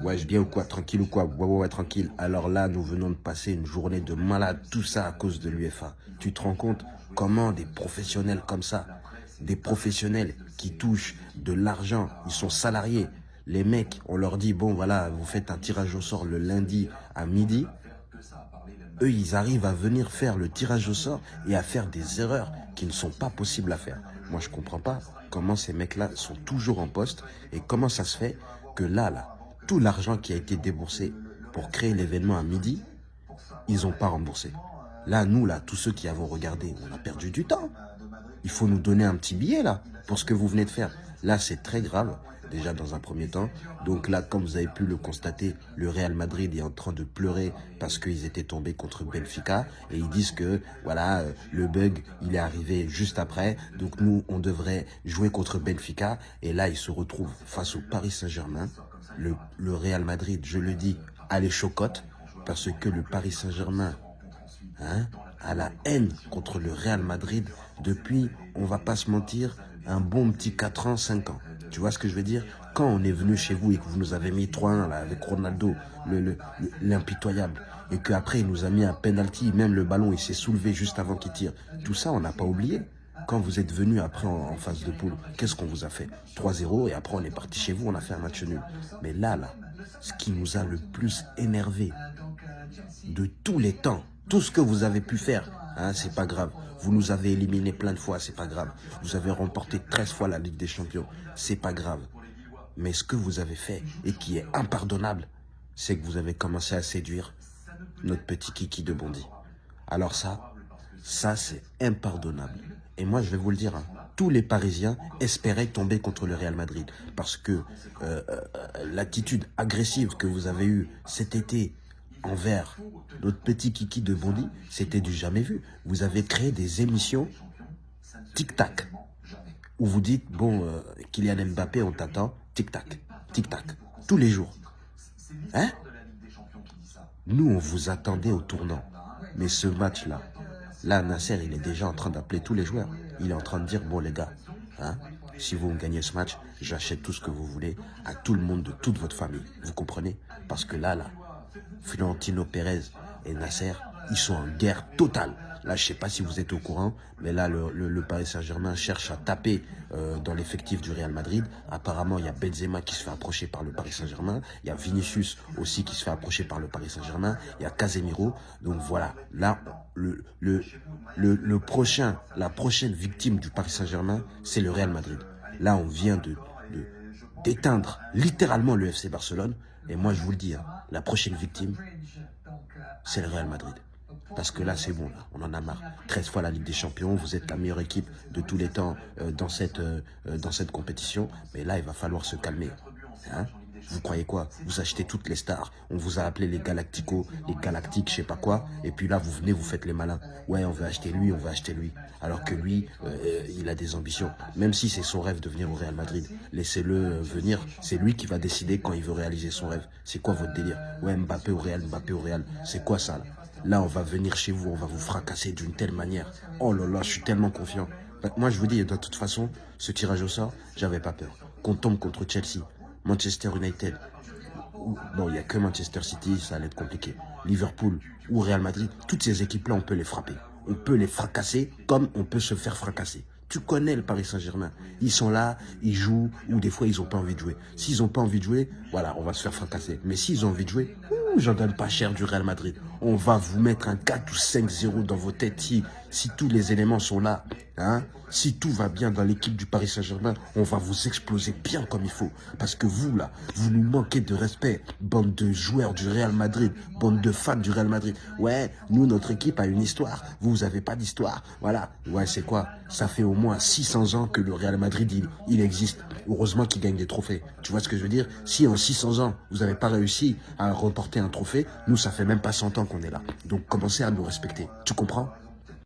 Ouais, je bien ou quoi Tranquille ou quoi Ouais, ouais, ouais, tranquille. Alors là, nous venons de passer une journée de malade, tout ça à cause de l'UFA. Tu te rends compte comment des professionnels comme ça, des professionnels qui touchent de l'argent, ils sont salariés. Les mecs, on leur dit, bon voilà, vous faites un tirage au sort le lundi à midi. Eux, ils arrivent à venir faire le tirage au sort et à faire des erreurs qui ne sont pas possibles à faire. Moi, je comprends pas comment ces mecs-là sont toujours en poste et comment ça se fait que là, là, tout l'argent qui a été déboursé pour créer l'événement à midi, ils n'ont pas remboursé. Là, nous, là, tous ceux qui avons regardé, on a perdu du temps. Il faut nous donner un petit billet, là, pour ce que vous venez de faire. Là, c'est très grave, déjà dans un premier temps. Donc là, comme vous avez pu le constater, le Real Madrid est en train de pleurer parce qu'ils étaient tombés contre Benfica. Et ils disent que, voilà, euh, le bug, il est arrivé juste après. Donc nous, on devrait jouer contre Benfica. Et là, ils se retrouvent face au Paris Saint-Germain le, Real Madrid, je le dis, a les chocottes, parce que le Paris Saint-Germain hein, a la haine contre le Real Madrid depuis, on va pas se mentir, un bon petit 4 ans, 5 ans. Tu vois ce que je veux dire? Quand on est venu chez vous et que vous nous avez mis 3-1 avec Ronaldo, l'impitoyable, et qu'après il nous a mis un penalty, même le ballon il s'est soulevé juste avant qu'il tire, tout ça on n'a pas oublié. Quand vous êtes venu après en, phase de poule, qu'est-ce qu'on vous a fait? 3-0 et après on est parti chez vous, on a fait un match nul. Mais là, là, ce qui nous a le plus énervé de tous les temps, tout ce que vous avez pu faire, hein, c'est pas grave. Vous nous avez éliminés plein de fois, c'est pas grave. Vous avez remporté 13 fois la Ligue des Champions, c'est pas grave. Mais ce que vous avez fait et qui est impardonnable, c'est que vous avez commencé à séduire notre petit kiki de Bondy. Alors ça, ça c'est impardonnable. Et moi, je vais vous le dire, hein, tous les Parisiens espéraient tomber contre le Real Madrid. Parce que euh, euh, l'attitude agressive que vous avez eue cet été envers notre petit kiki de Bondy, c'était du jamais vu. Vous avez créé des émissions tic-tac, où vous dites, bon, euh, Kylian Mbappé, on t'attend, tic-tac, tic-tac, tous les jours. Hein? Nous, on vous attendait au tournant. Mais ce match-là, Là, Nasser, il est déjà en train d'appeler tous les joueurs. Il est en train de dire, bon les gars, hein, si vous gagnez ce match, j'achète tout ce que vous voulez à tout le monde de toute votre famille. Vous comprenez? Parce que là, là, Florentino Pérez et Nasser, ils sont en guerre totale. Là, je sais pas si vous êtes au courant, mais là, le, Paris Saint-Germain cherche à taper euh, dans l'effectif du Real Madrid. Apparemment, il y a Benzema qui se fait approcher par le Paris Saint-Germain. Il y a Vinicius aussi qui se fait approcher par le Paris Saint-Germain. Il y a Casemiro. Donc voilà, là, le, le, le, prochain, la prochaine victime du Paris Saint-Germain, c'est le Real Madrid. Là, on vient de d'éteindre littéralement le FC Barcelone. Et moi, je vous le dis, hein, la prochaine victime, c'est le Real Madrid. Parce que là, c'est bon, on en a marre. 13 fois la Ligue des Champions, vous êtes la meilleure équipe de tous les temps euh, dans, cette, euh, euh, dans cette compétition. Mais là, il va falloir se calmer. Hein vous croyez quoi? Vous achetez toutes les stars. On vous a appelé les Galacticos, les Galactiques, je sais pas quoi. Et puis là, vous venez, vous faites les malins. Ouais, on veut acheter lui, on veut acheter lui. Alors que lui, il a des ambitions. Même si c'est son rêve de venir au Real Madrid. Laissez-le venir. C'est lui qui va décider quand il veut réaliser son rêve. C'est quoi votre délire? Ouais, Mbappé au Real, Mbappé au Real. C'est quoi ça là? Là, on va venir chez vous, on va vous fracasser d'une telle manière. Oh là là, je suis tellement confiant. Bah, moi, je vous dis, de toute façon, ce tirage au sort, j'avais pas peur. Qu'on tombe contre Chelsea, Manchester United, bon, il n'y a que Manchester City, ça allait être compliqué. Liverpool ou Real Madrid, toutes ces équipes-là, on peut les frapper. On peut les fracasser comme on peut se faire fracasser. Tu connais le Paris Saint-Germain. Ils sont là, ils jouent, ou des fois, ils n'ont pas envie de jouer. S'ils n'ont pas envie de jouer, voilà, on va se faire fracasser. Mais s'ils ont envie de jouer, j'en donne pas cher du Real Madrid. On va vous mettre un 4 ou 5-0 dans vos têtes si, tous les éléments sont là. Hein si tout va bien dans l'équipe du Paris Saint-Germain, on va vous exploser bien comme il faut. Parce que vous, là, vous nous manquez de respect. Bande de joueurs du Real Madrid, bande de fans du Real Madrid. Ouais, nous, notre équipe a une histoire. Vous, vous avez pas d'histoire. Voilà. Ouais, c'est quoi? Ça fait au moins 600 ans que le Real Madrid, il, il existe. Heureusement qu'il gagne des trophées. Tu vois ce que je veux dire? Si en 600 ans, vous n'avez pas réussi à remporter trophée, nous, ça fait même pas 100 ans qu'on est là. Donc, commencez à nous respecter. Tu comprends?